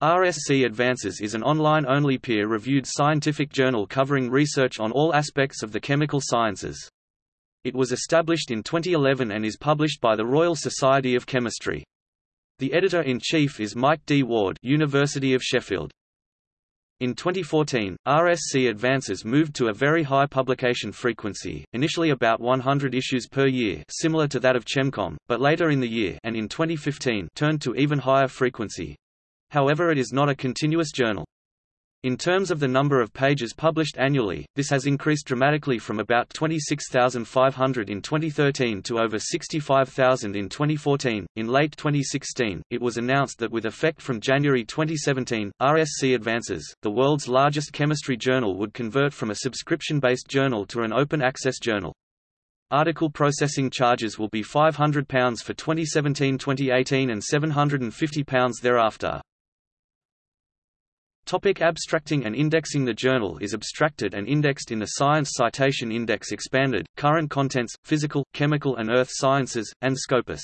RSC Advances is an online-only peer-reviewed scientific journal covering research on all aspects of the chemical sciences. It was established in 2011 and is published by the Royal Society of Chemistry. The editor-in-chief is Mike D. Ward University of Sheffield. In 2014, RSC Advances moved to a very high publication frequency, initially about 100 issues per year similar to that of ChemComm, but later in the year and in 2015 turned to even higher frequency, However it is not a continuous journal. In terms of the number of pages published annually, this has increased dramatically from about 26,500 in 2013 to over 65,000 in 2014. In late 2016, it was announced that with effect from January 2017, RSC Advances, the world's largest chemistry journal, would convert from a subscription based journal to an open access journal. Article processing charges will be £500 for 2017-2018 and £750 thereafter. Topic abstracting and indexing The journal is abstracted and indexed in the Science Citation Index Expanded, Current Contents, Physical, Chemical and Earth Sciences, and Scopus.